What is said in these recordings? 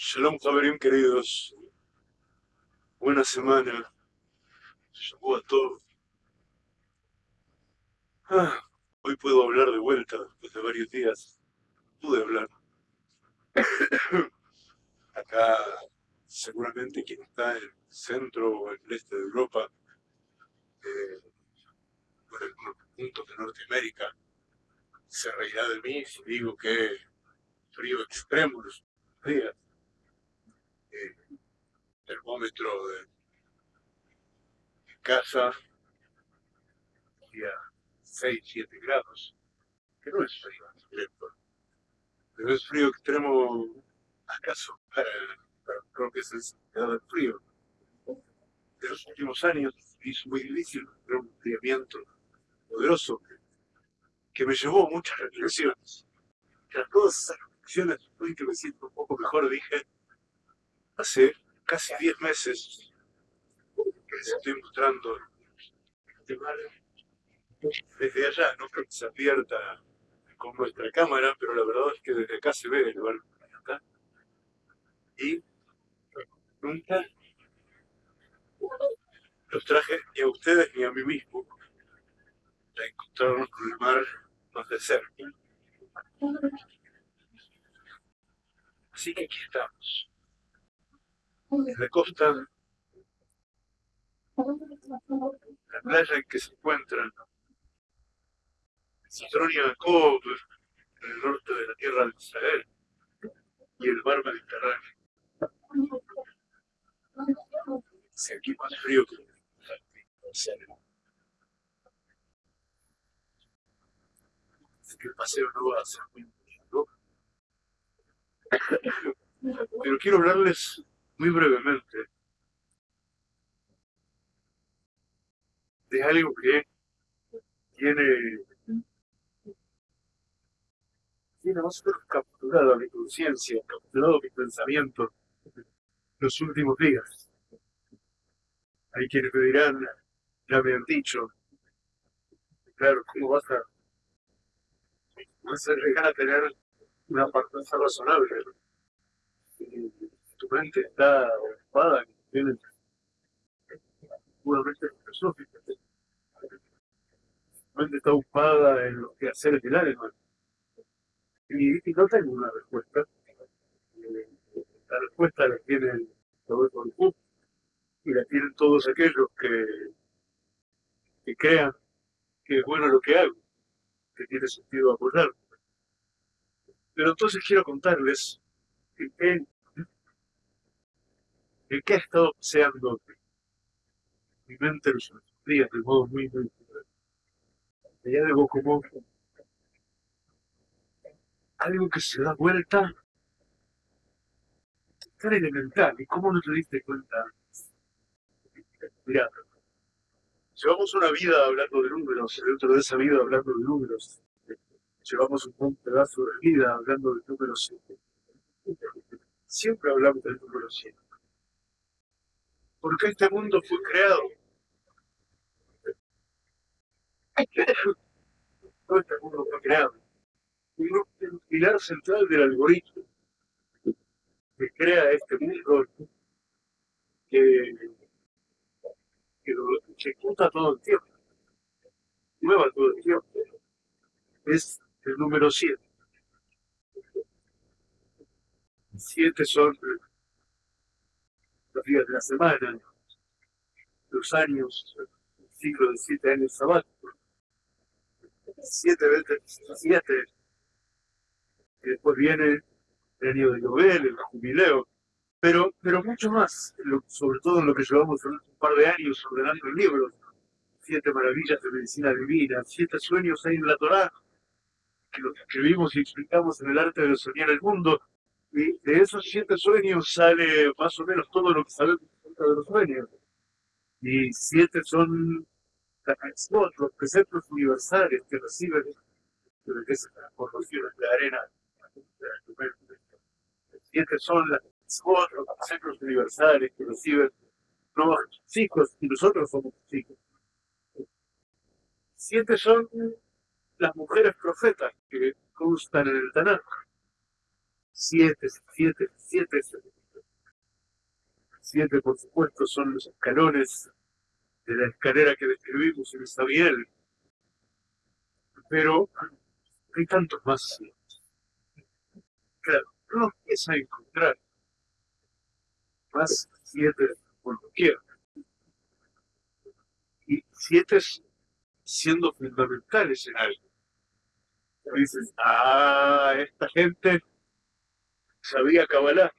Shalom, Javerim, queridos. Buena semana. Llegó a todos. Ah, hoy puedo hablar de vuelta después de varios días. Pude hablar. Acá, seguramente quien está en el centro o en el este de Europa, eh, en algunos puntos de Norteamérica, se reirá de mí si digo que frío extremo los días termómetro de casa y a 6, 7 grados, que no es frío extremo, pero es frío extremo acaso para, creo que es el frío. De los últimos años hizo muy difícil un enfriamiento poderoso que, me llevó muchas reflexiones. Tras todas esas reflexiones, hoy que me siento un poco mejor, dije, hace casi 10 meses que les estoy mostrando desde allá, no creo que se abierta con nuestra cámara, pero la verdad es que desde acá se ve el barco acá. Y nunca los traje ni a ustedes ni a mí mismo para encontrarnos con el mar más de cerca. Así que aquí estamos la costa, la playa en que se encuentran Citronia Jacob, en el norte de la tierra de Israel, y el mar Mediterráneo. Si aquí más frío que el paseo no va a ser muy Pero quiero hablarles muy brevemente de algo que tiene, tiene menos capturado mi conciencia, capturado mi pensamiento los últimos días. Hay quienes me dirán, ya me han dicho, claro, ¿cómo vas a, vas a llegar a tener una apariencia razonable? Tu mente está ocupada en cuestiones puramente filosóficas. Tu mente está ocupada en los quehaceres del alma. Y, y no tengo una respuesta. La respuesta la tienen todos los y la tienen todos aquellos que, que crean que es bueno lo que hago, que tiene sentido apoyarme. Pero entonces quiero contarles que el que ha estado paseando mi mente los días de modo muy, muy allá de como algo que se da vuelta tan elemental. ¿Y cómo no te diste cuenta? Mira, llevamos una vida hablando de números, dentro de esa vida hablando de números. Llevamos un buen pedazo de vida hablando de números. Siempre hablamos del número 100 porque este mundo fue creado. Todo este mundo fue creado. Un pilar central del algoritmo que crea este mundo, que, que lo ejecuta todo el tiempo, mueva todo el tiempo, es el número 7. Siete son los días de la semana, los años, el ciclo de siete años sabáticos, siete veces siete, y después viene el año de Nobel, el jubileo, pero, pero mucho más, sobre todo en lo que llevamos un par de años ordenando libros, siete maravillas de medicina divina, siete sueños hay en la Torá, que los escribimos y explicamos en el arte de soñar el mundo, y de esos siete sueños sale más o menos todo lo que sabemos de los sueños. Y siete son los preceptos universales que reciben esas transformaciones de arena. Siete son las los preceptos universales que reciben los chicos y nosotros somos chicos. Siete son las mujeres profetas que constan en el Tanakh siete, siete, siete. Siete, por supuesto, son los escalones de la escalera que describimos en Sabiel. Pero hay tantos más. Claro, no empieza a encontrar más siete por doquier. Y siete siendo fundamentales en algo. dices, ah, esta gente sabía cabalar.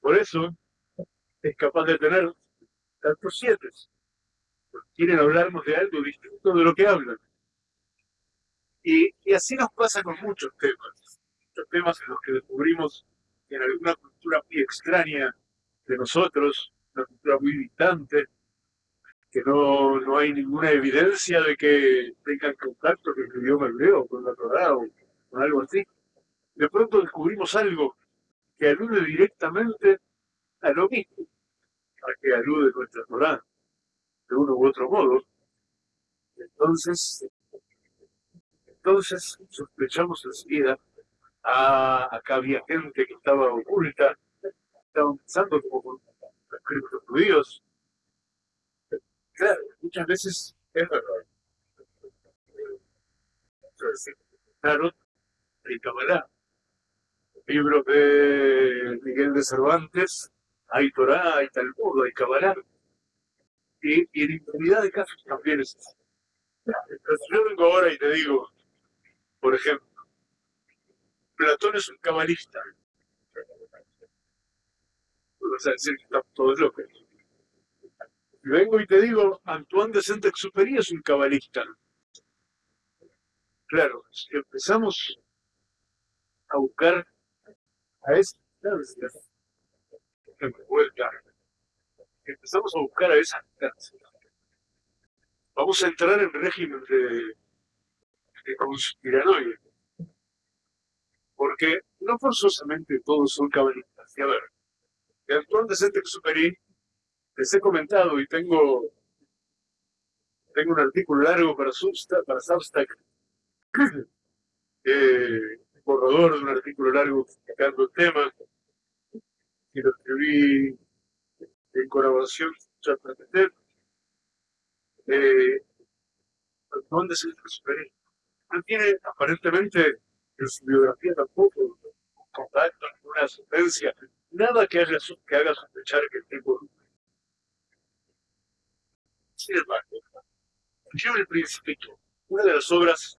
Por eso es capaz de tener tantos siete. Quieren hablarnos de algo distinto de lo que hablan. Y, y así nos pasa con muchos temas. Muchos temas en los que descubrimos que en alguna cultura muy extraña de nosotros, una cultura muy distante, que no, no hay ninguna evidencia de que tengan contacto con el idioma hebreo, con la Torah o con algo así. De pronto descubrimos algo que alude directamente a lo mismo, a que alude nuestra Torah, de uno u otro modo. Entonces, entonces sospechamos enseguida, ah, acá había gente que estaba oculta, estaban pensando como con los judíos, Claro, muchas veces es verdad. Claro, hay Kabbalah. Libros de Miguel de Cervantes, hay Torah, hay Talmud, hay Kabbalah. Y, en infinidad de casos también es así. Yo vengo ahora y te digo, por ejemplo, Platón es un cabalista. Vengo y te digo, Antoine de Saint-Exupéry es un cabalista. Claro, si empezamos a buscar a esa vuelta, empezamos a buscar a esa vamos a entrar en régimen de, de conspiranoia. Porque no forzosamente todos son cabalistas. Y a ver, de Antoine de Saint-Exupéry les he comentado y tengo, tengo un artículo largo para Substack, para Substack eh, borrador de un artículo largo explicando el tema, y lo escribí en colaboración con eh, ¿Dónde se transfiere? No tiene aparentemente en su biografía tampoco contacto, ninguna sentencia, nada que haga, que haga sospechar que el tipo sin embargo, yo el Principito, una de las obras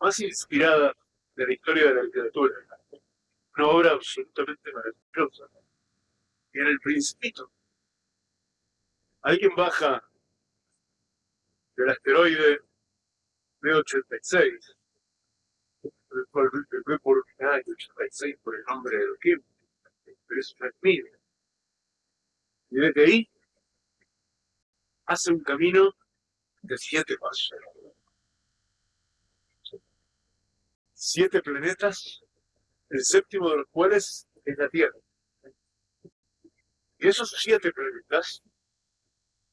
más inspiradas de la historia de la literatura, una obra absolutamente maravillosa, y en el Principito, alguien baja del asteroide B86, por el por 86 por el nombre de Kim, pero es una Y desde ahí hace un camino de siete pasos. Siete planetas, el séptimo de los cuales es la Tierra. Y esos siete planetas,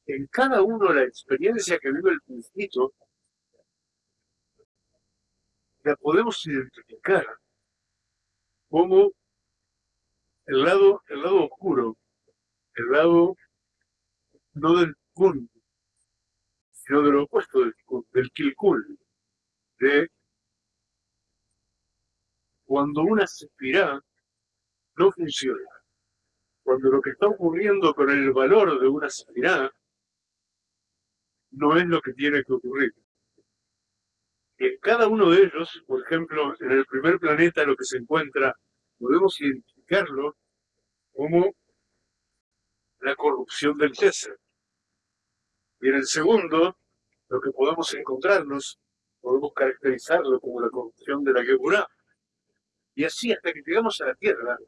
en cada uno la experiencia que vive el principito, la podemos identificar como el lado, el lado oscuro, el lado no del sino de lo opuesto del, del kilkul, de cuando una aspirada no funciona, cuando lo que está ocurriendo con el valor de una aspirada no es lo que tiene que ocurrir. En cada uno de ellos, por ejemplo, en el primer planeta lo que se encuentra, podemos identificarlo como la corrupción del César. Y en el segundo, lo que podemos encontrarnos, podemos caracterizarlo como la corrupción de la Geburah. Y así hasta que llegamos a la tierra.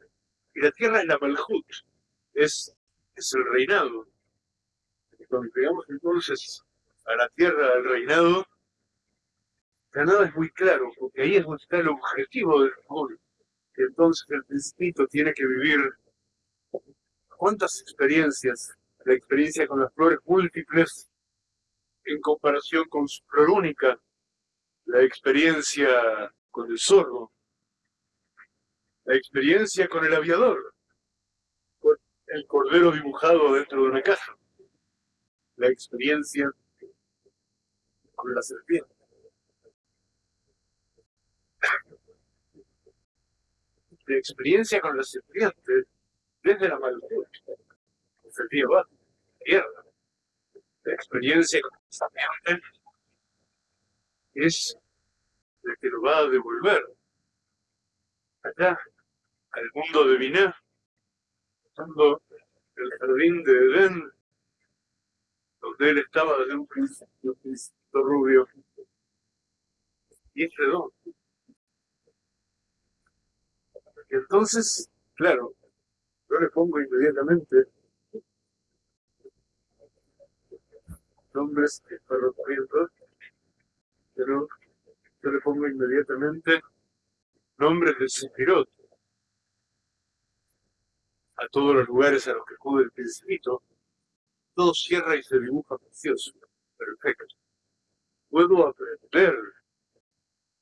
Y la tierra es la Malhut, es, es el reinado. Y cuando llegamos entonces a la tierra, al reinado, ya nada es muy claro, porque ahí es donde está el objetivo del mundo. Y entonces el principito tiene que vivir cuántas experiencias la experiencia con las flores múltiples en comparación con su flor única, la experiencia con el zorro, la experiencia con el aviador, con el cordero dibujado dentro de una caja, la experiencia con la serpiente. La experiencia con la serpiente desde la maldad, el día va, tierra. La experiencia con la serpiente es la que lo va a devolver acá, al mundo de cuando el jardín de Edén, donde él estaba desde un principio, un rubio, y es redondo. Y entonces, claro, yo le pongo inmediatamente nombres ferrocarriles, pero yo le pongo inmediatamente nombres de Sefirot a todos los lugares a los que acude el principito, todo cierra y se dibuja precioso, perfecto. Puedo aprender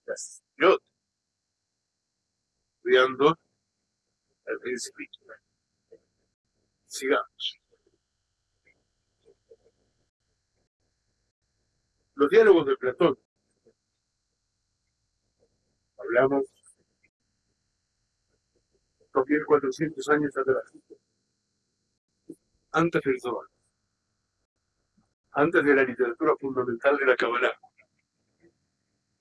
las Sefirot estudiando al principito. Sigamos. Los diálogos de Platón. Hablamos 2.400 años atrás, antes del Zohar, antes de la literatura fundamental de la Kabbalah.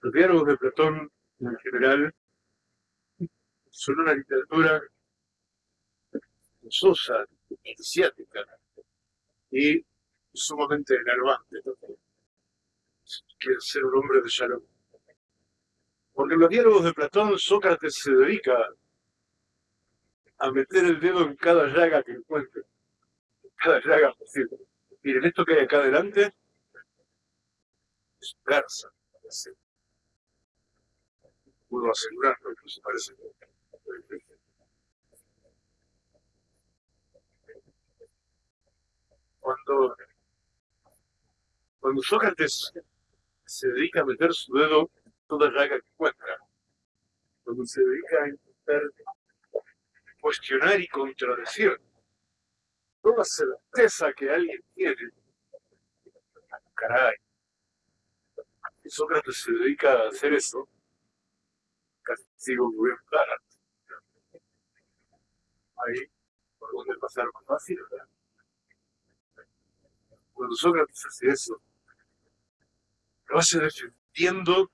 Los diálogos de Platón, en general, son una literatura sosa, iniciática y sumamente enervante. Quiere ser un hombre de Shalom. Porque en los diálogos de Platón, Sócrates se dedica a meter el dedo en cada llaga que encuentre. Cada llaga posible. Miren, esto que hay acá adelante es garza. Puedo asegurarlo, se parece. Cuando, cuando Sócrates se dedica a meter su dedo en toda llaga que encuentra, cuando se dedica a intentar cuestionar y contradecir toda certeza que alguien tiene. Caray. Y Sócrates se dedica a hacer eso. Casi sigo muy clara. Ahí, por donde pasar más fácil, ¿verdad? Cuando Sócrates hace eso, lo hace defendiendo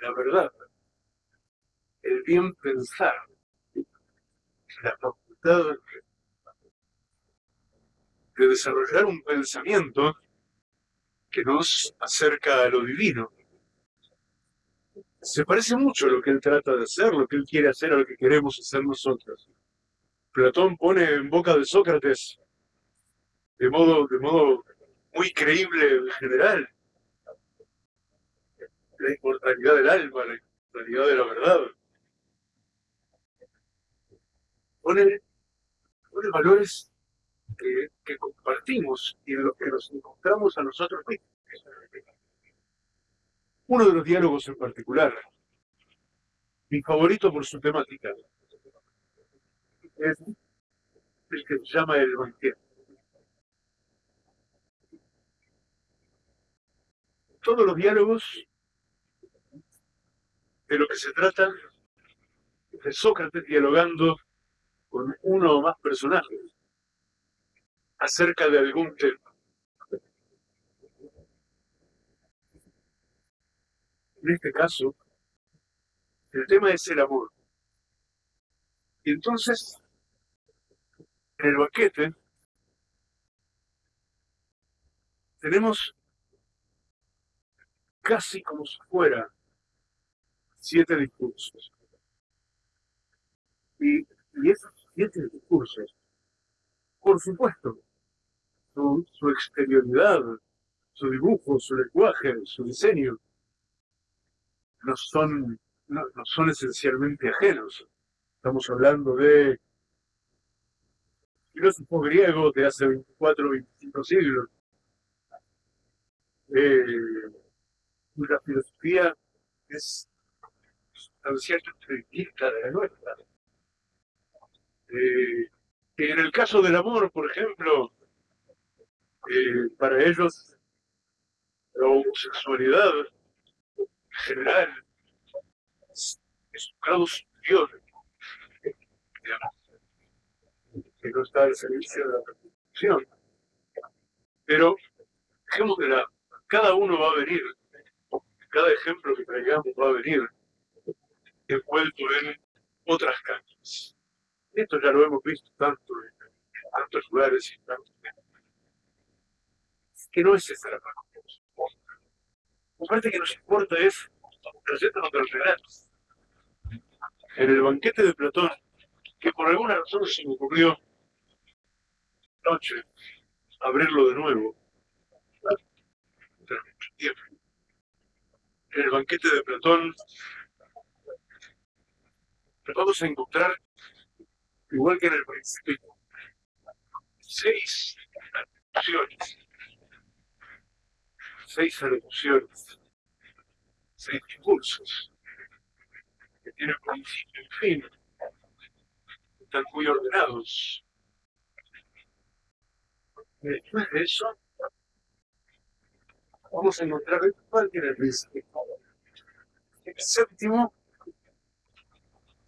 la verdad, el bien pensar, la facultad de desarrollar un pensamiento que nos acerca a lo divino. Se parece mucho a lo que él trata de hacer, lo que él quiere hacer, a lo que queremos hacer nosotros. Platón pone en boca de Sócrates, de modo, de modo muy creíble en general, la inmortalidad del alma, la inmortalidad de la verdad, pone, valores que, compartimos y en los que nos encontramos a nosotros mismos. Uno de los diálogos en particular, mi favorito por su temática, es el que se llama el banquete. Todos los diálogos de lo que se trata de Sócrates dialogando con uno o más personajes acerca de algún tema. En este caso, el tema es el amor. Y entonces, en el banquete, tenemos casi como si fuera siete discursos. Y, y esos siete discursos, por supuesto, su, exterioridad, su dibujo, su lenguaje, su diseño, no son, no, son esencialmente ajenos. Estamos hablando de filósofos griegos de hace 24 o 25 siglos, eh, cuya filosofía es sustancialmente distinta de la nuestra que en el caso del amor, por ejemplo, eh, para ellos la homosexualidad en general es, un grado superior, que no está al servicio de la reproducción. Pero dejemos que la, cada uno va a venir, cada ejemplo que traigamos va a venir envuelto en otras cañas. Esto ya lo hemos visto tanto en, tantos lugares y tantos que no es esa la parte que nos importa. La parte que nos importa es trayendo los relatos. En el banquete de Platón, que por alguna razón se me ocurrió noche abrirlo de nuevo, En el banquete de Platón vamos a encontrar, igual que en el principio, seis alusiones, seis alocuciones, seis discursos, que tienen principio y fin, están muy ordenados. después de eso, vamos a encontrar igual que en el principio. El séptimo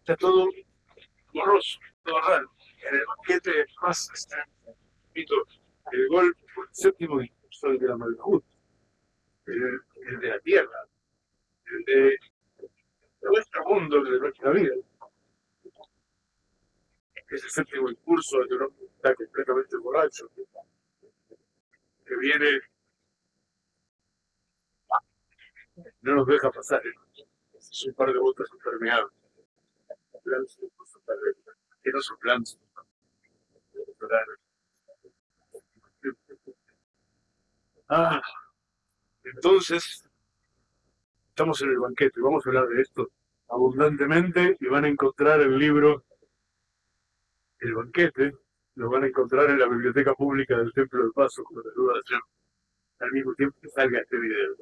está todo borroso, En el banquete más repito, el gol fue el séptimo discurso de la Malhut, el, de la tierra, el de, nuestro mundo, de nuestra vida. Es el séptimo discurso de un está completamente borracho, que viene, no nos deja pasar, es un par de botas impermeables que no Ah, entonces, estamos en el banquete, vamos a hablar de esto abundantemente y van a encontrar el libro El banquete, lo van a encontrar en la biblioteca pública del Templo del Paso, con la duda al mismo tiempo que salga este video.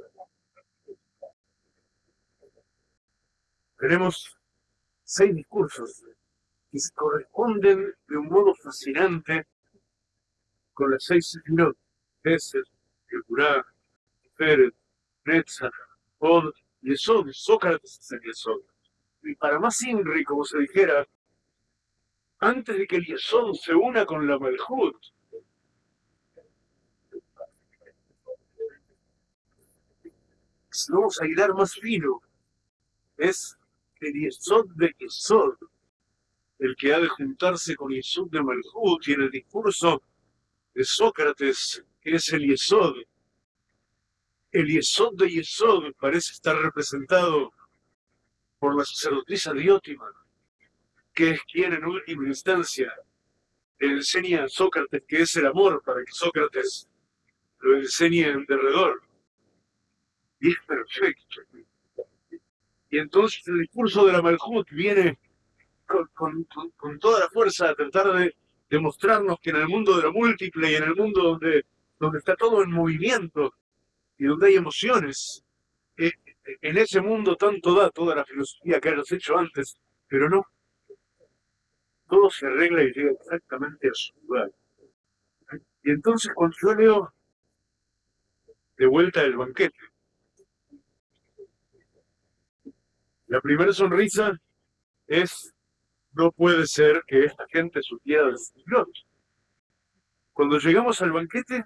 Tenemos seis discursos que se corresponden de un modo fascinante con las seis sefirot, Gesed, Yekurá, Feret, Netzach, Od, Yesod, Sócrates es el Yesod. Y para más Inri, como se dijera, antes de que el Yesod se una con la Malhut, vamos a hilar más fino, es el Yesod de Yesod, el que ha de juntarse con Yesod de Malhut, y en el discurso de Sócrates, que es el Yesod. El Yesod de Yesod parece estar representado por la sacerdotisa Diótima, que es quien en última instancia enseña a Sócrates que es el amor para que Sócrates lo enseñe en derredor. Y es perfecto. Y entonces el discurso de la Malhut viene con, toda la fuerza a tratar de demostrarnos que en el mundo de lo múltiple y en el mundo donde, donde está todo en movimiento y donde hay emociones, eh, en ese mundo tanto da toda la filosofía que hayas hecho antes, pero no. Todo se arregla y llega exactamente a su lugar. Y entonces cuando yo leo de vuelta el banquete, La primera sonrisa es, no puede ser que esta gente supiera del Señor. Cuando llegamos al banquete,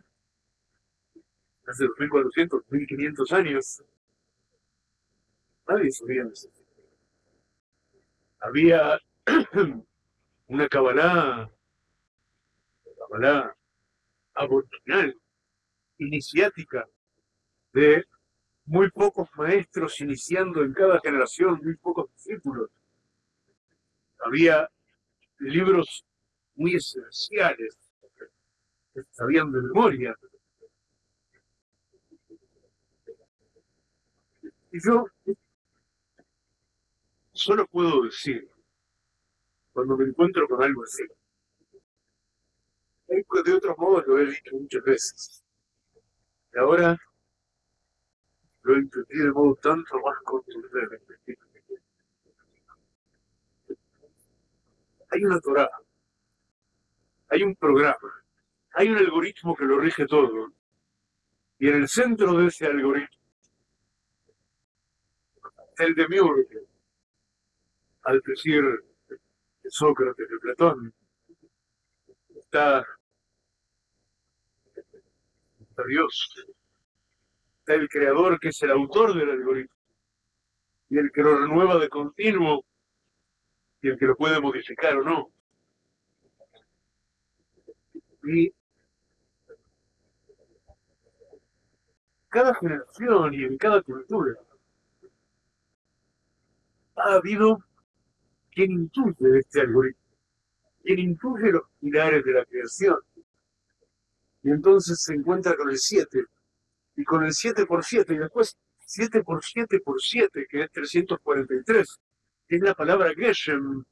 hace 2.400, 1.500 años, nadie sabía de eso. Había una cabalá, cabalá aboriginal, iniciática, de muy pocos maestros iniciando en cada generación, muy pocos discípulos. Había libros muy esenciales que sabían de memoria. Y yo solo puedo decir, cuando me encuentro con algo así, de otros modos lo he dicho muchas veces. Y ahora lo entendí de modo tanto más contundente. Hay una Torah hay un programa, hay un algoritmo que lo rige todo. Y en el centro de ese algoritmo, el de Miurge, al decir de Sócrates, de Platón, está, está Dios, está el creador que es el autor del algoritmo, y el que lo renueva de continuo, y el que lo puede modificar o no. Y cada generación y en cada cultura ha habido quien intuye este algoritmo, quien intuye los pilares de la creación. Y entonces se encuentra con el 7, y con el 7 por 7, y después 7 por 7 por 7, que es 343, que es la palabra Geshem,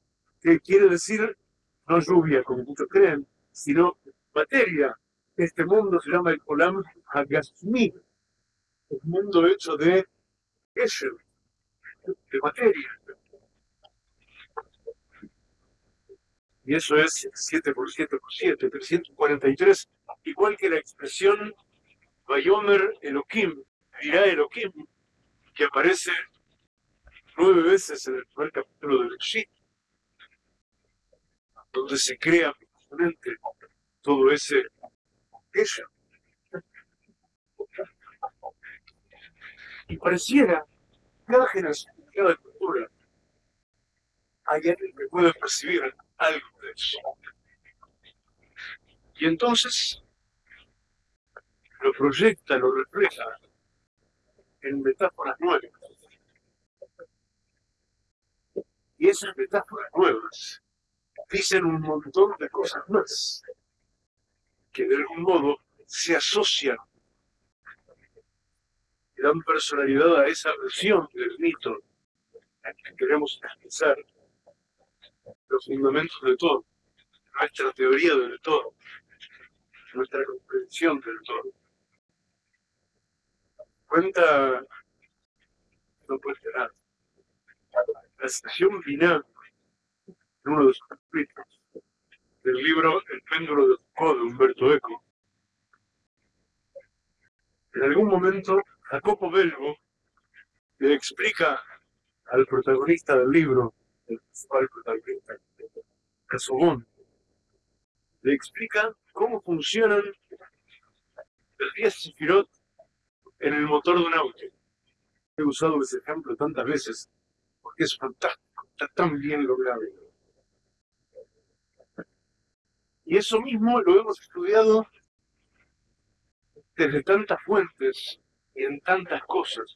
que quiere decir no lluvia, como muchos creen, sino materia. Este mundo se llama el Olam Hagashmi, el mundo hecho de Geshem, de materia. Y eso es 7 por 7 por 7, 343, igual que la expresión Bayomer Elohim, dirá Elohim, que aparece nueve veces en el primer capítulo del Shit, donde se crea precisamente todo ese. Y pareciera, cada generación, cada cultura, hay alguien que puede percibir algo de eso. Y entonces lo proyecta, lo refleja en metáforas nuevas. Y esas metáforas nuevas dicen un montón de cosas más que de algún modo se asocian y dan personalidad a esa versión del mito que queremos expresar los fundamentos de todo, nuestra teoría del todo, nuestra comprensión del todo. Cuenta, no puede esperar, la estación final en uno de sus capítulos del libro El péndulo de Foucault de Humberto Eco. En algún momento, Jacopo Belvo le explica al protagonista del libro el principal protagonista, Casobón, le explica cómo funcionan el 10 Sefirot en el motor de un auto. He usado ese ejemplo tantas veces porque es fantástico, está tan bien logrado. Y eso mismo lo hemos estudiado desde tantas fuentes y en tantas cosas.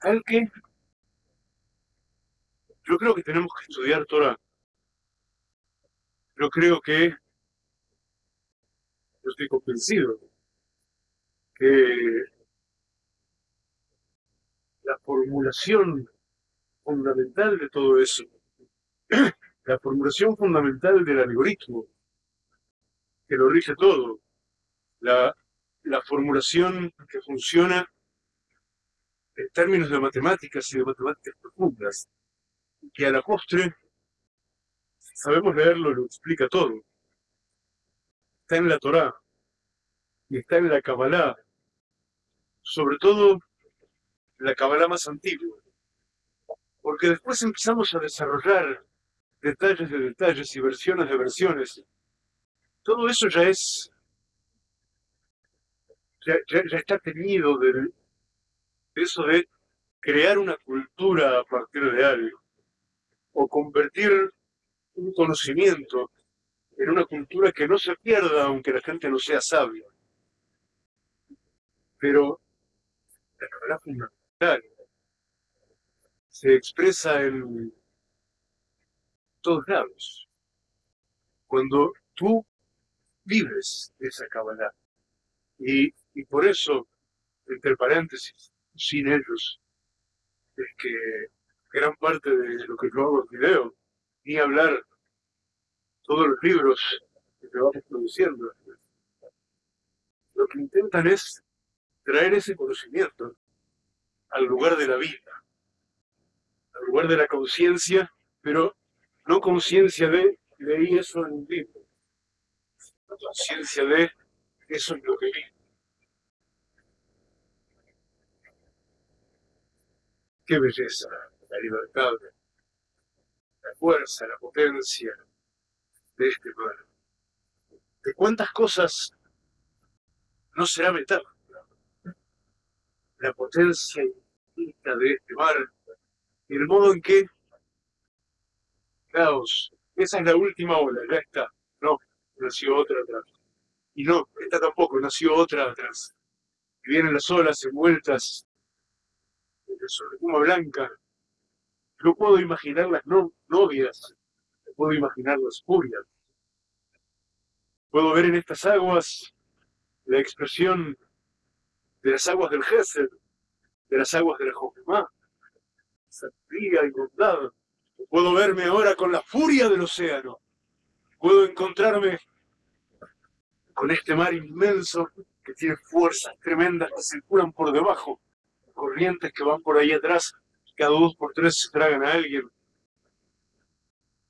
Tal que yo creo que tenemos que estudiar Torah. Yo creo que, yo estoy convencido que la formulación fundamental de todo eso, la formulación fundamental del algoritmo, que lo rige todo, la, la formulación que funciona en términos de matemáticas y de matemáticas profundas, que a la postre sabemos leerlo, lo explica todo. Está en la Torá y está en la Kabbalah, sobre todo la Kabbalah más antigua, porque después empezamos a desarrollar detalles de detalles y versiones de versiones. Todo eso ya es, ya, ya está tenido de eso de crear una cultura a partir de algo o convertir un conocimiento en una cultura que no se pierda aunque la gente no sea sabia. Pero la verdad fundamental se expresa en todos lados. Cuando tú vives esa cabalidad. Y, y por eso, entre paréntesis, sin ellos, es que gran parte de lo que yo hago en video, ni hablar todos los libros que vamos produciendo. Lo que intentan es traer ese conocimiento al lugar de la vida, al lugar de la conciencia, pero no conciencia de leí eso en un libro. Conciencia de eso es lo que vi. Qué belleza, la libertad, la fuerza, la potencia de este mar. De cuántas cosas no será metáfora. La potencia de este y el modo en que, caos, esa es la última ola, ya está. No, nació otra atrás. Y no, esta tampoco, nació otra atrás. Vienen las olas envueltas sobre espuma blanca. No puedo imaginar las novias, puedo imaginar las furias. Puedo ver en estas aguas la expresión de las aguas del Gesed, de las aguas de la Jojemá, sabiduría y bondad. Puedo verme ahora con la furia del océano. Puedo encontrarme con este mar inmenso que tiene fuerzas tremendas que circulan por debajo, corrientes que van por ahí atrás, cada dos por tres se tragan a alguien.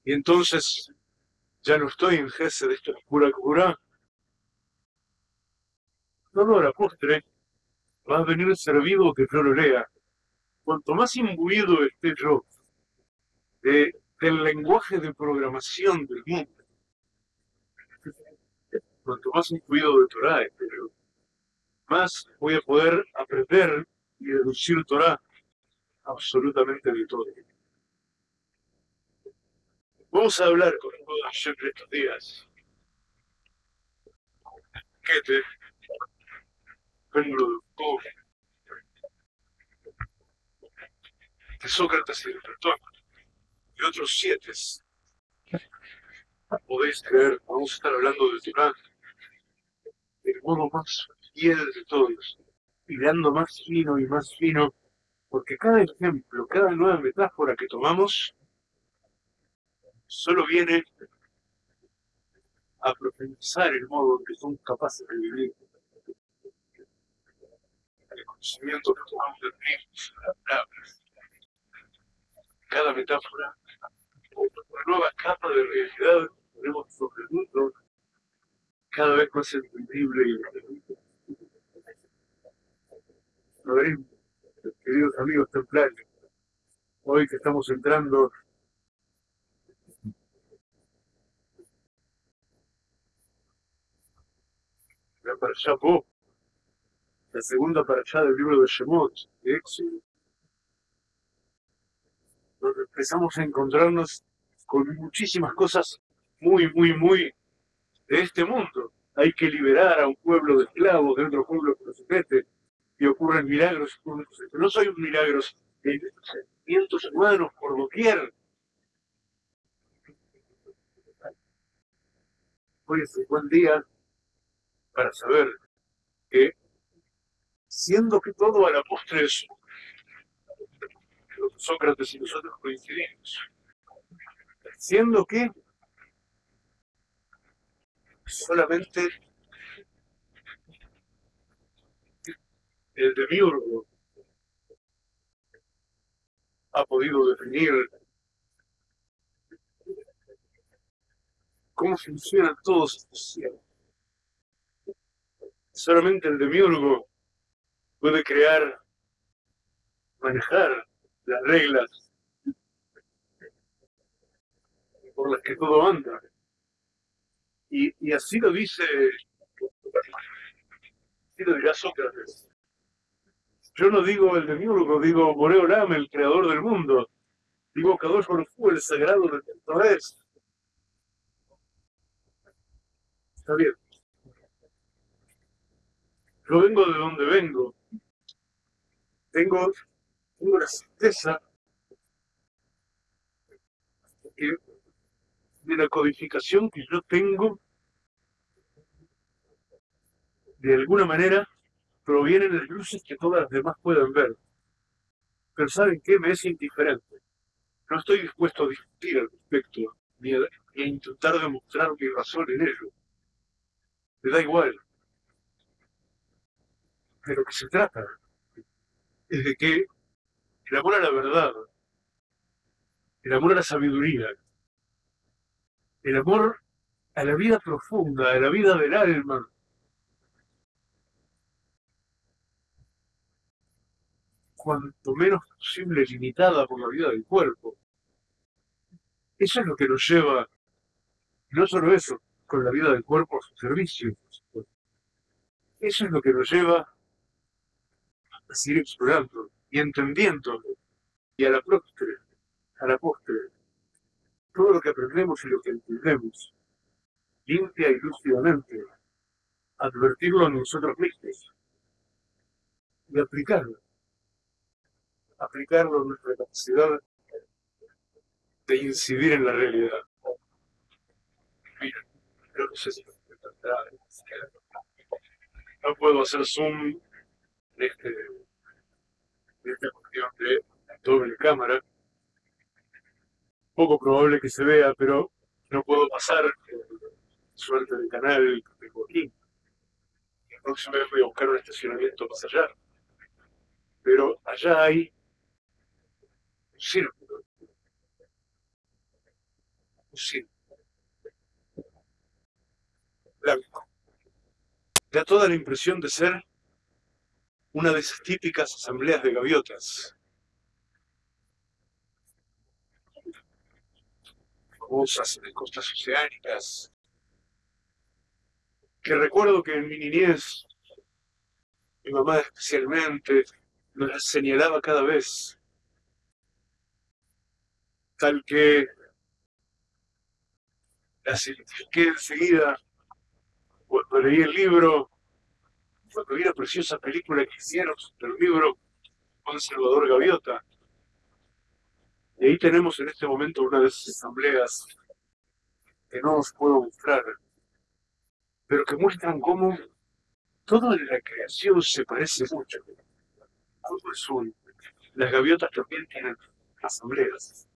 Y entonces ya no estoy en Gese de esta oscura cura. No, no, la postre va a venir servido que yo lo lea. Cuanto más imbuido esté yo de, del lenguaje de programación del mundo, cuanto más imbuido de Torah esté yo, más voy a poder aprender y deducir Torah absolutamente de todo. Vamos a hablar con Hashem estos días. ¿Qué de Sócrates y de Platón. Y otros siete. Podéis creer, vamos a estar hablando de Torah, el modo más fiel de todos. Hilando más fino y más fino, porque cada ejemplo, cada nueva metáfora que tomamos, solo viene a profundizar el modo en que somos capaces de vivir. El conocimiento que de las palabras. Cada metáfora, una nueva capa de realidad tenemos sobre el mundo, cada vez más entendible y entendible queridos amigos templarios, hoy que estamos entrando la Po, la segunda para allá del libro de Shemot, de Éxodo, donde empezamos a encontrarnos con muchísimas cosas muy, muy, muy de este mundo. Hay que liberar a un pueblo de esclavos de otro pueblo que los mete y ocurren milagros. No soy un milagro, hay sentimientos humanos por doquier. Hoy es un buen día para saber que, siendo que todo a la postre es Sócrates y nosotros coincidimos, siendo que solamente el demiurgo ha podido definir cómo funcionan todos estos cielos. Solamente el demiurgo puede crear, manejar las reglas por las que todo anda. Y, y así lo dice, así lo dirá Sócrates. Yo no digo el demiurgo, digo Boreolam, el creador del mundo. Digo Kadosh Baruj el sagrado del Torres. Está bien. Yo vengo de donde vengo. Tengo, tengo la certeza de la codificación que yo tengo, de alguna manera, provienen de luces que todas las demás pueden ver. Pero ¿saben qué? Me es indiferente. No estoy dispuesto a discutir al respecto, ni a, intentar demostrar mi razón en ello. Me da igual. De lo que se trata es de que el amor a la verdad, el amor a la sabiduría, el amor a la vida profunda, a la vida del alma. cuanto menos posible limitada por la vida del cuerpo. Eso es lo que nos lleva, no solo eso, con la vida del cuerpo a su servicio. Eso es lo que nos lleva a seguir explorando y entendiendo y a la postre, a la postre, todo lo que aprendemos y lo que entendemos, limpia y lúcidamente, advertirlo a nosotros mismos y aplicarlo. Aplicarlo a nuestra capacidad de incidir en la realidad. Mira, creo que se no puedo hacer zoom este, de esta cuestión de doble cámara. Poco probable que se vea, pero no puedo pasar suerte del canal tengo aquí. La próxima vez voy a buscar un estacionamiento más allá. Pero allá hay un círculo. Un círculo. Blanco. Da toda la impresión de ser una de esas típicas asambleas de gaviotas. Famosas de costas oceánicas. Que recuerdo que en mi niñez, mi mamá especialmente, nos las señalaba cada vez. Tal que las identifiqué enseguida cuando leí el libro, cuando vi la preciosa película que hicieron del libro Juan Salvador Gaviota. Y ahí tenemos en este momento una de esas asambleas que no os puedo mostrar, pero que muestran cómo toda la creación se parece mucho. Todo es. Las gaviotas también tienen asambleas.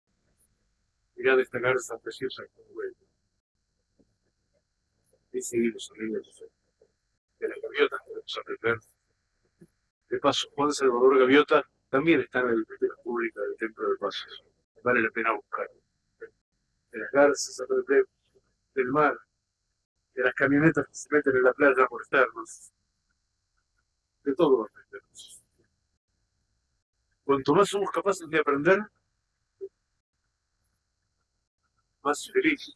Mirá destacar esa preciosa y seguimos amigos de la De paso, Juan Salvador Gaviota también está en la biblioteca pública del Templo de Paso. Vale la pena buscarlo. De las garzas, del mar, de las camionetas que se meten en la playa por estarnos. De todo aprendemos. Cuanto más somos capaces de aprender, más felices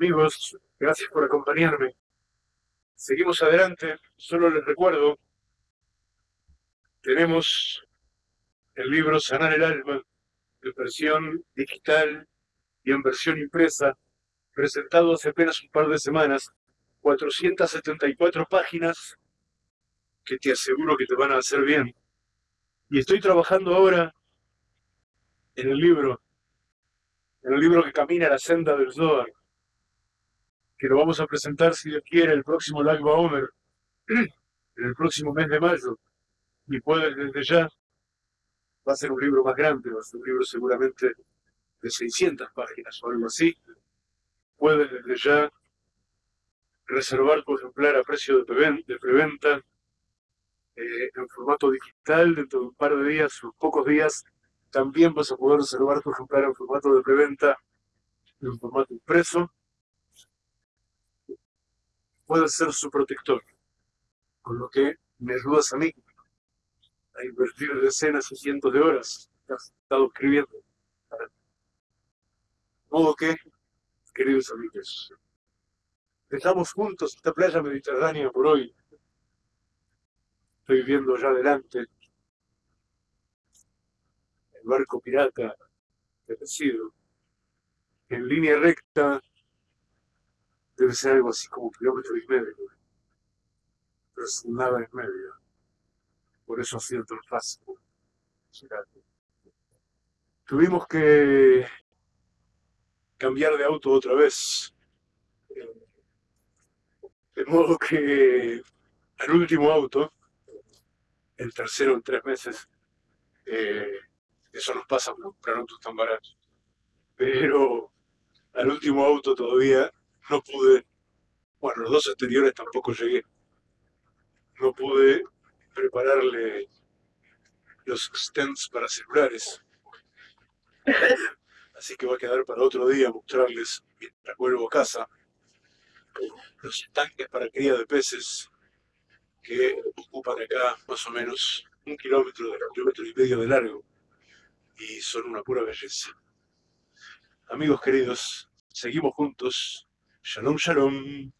Amigos, gracias por acompañarme. Seguimos adelante. Solo les recuerdo, tenemos el libro Sanar el Alma, en versión digital y en versión impresa, presentado hace apenas un par de semanas, 474 páginas que te aseguro que te van a hacer bien. Y estoy trabajando ahora en el libro, en el libro que camina la senda del Zohar, que lo vamos a presentar, si Dios quiere, el próximo Lag Baomer, en el próximo mes de mayo, y puedes desde ya, va a ser un libro más grande, va a ser un libro seguramente de 600 páginas o algo así, puedes desde ya reservar tu ejemplar a precio de preventa, eh, en formato digital dentro de un par de días, unos pocos días, también vas a poder reservar tu ejemplar en formato de preventa, en formato impreso. Puede ser su protector, con lo que me ayudas a mí a invertir decenas y cientos de horas que has estado escribiendo. De modo que, queridos amigos, dejamos juntos esta playa mediterránea por hoy. Estoy viendo allá adelante el barco pirata recido, en línea recta debe ser algo así como un kilómetro y medio, pero sin nada en medio. Por eso ha sido tan fácil. Tuvimos que cambiar de auto otra vez. De modo que al último auto, el tercero en tres meses, eh, eso nos pasa por comprar autos tan baratos. Pero al último auto todavía no pude, bueno, los dos anteriores tampoco llegué. No pude prepararle los stands para celulares. Así que va a quedar para otro día mostrarles, mientras vuelvo a casa, los tanques para cría de peces que ocupan acá más o menos un kilómetro, un kilómetro y medio de largo y son una pura belleza. Amigos queridos, seguimos juntos. Shalom, shalom.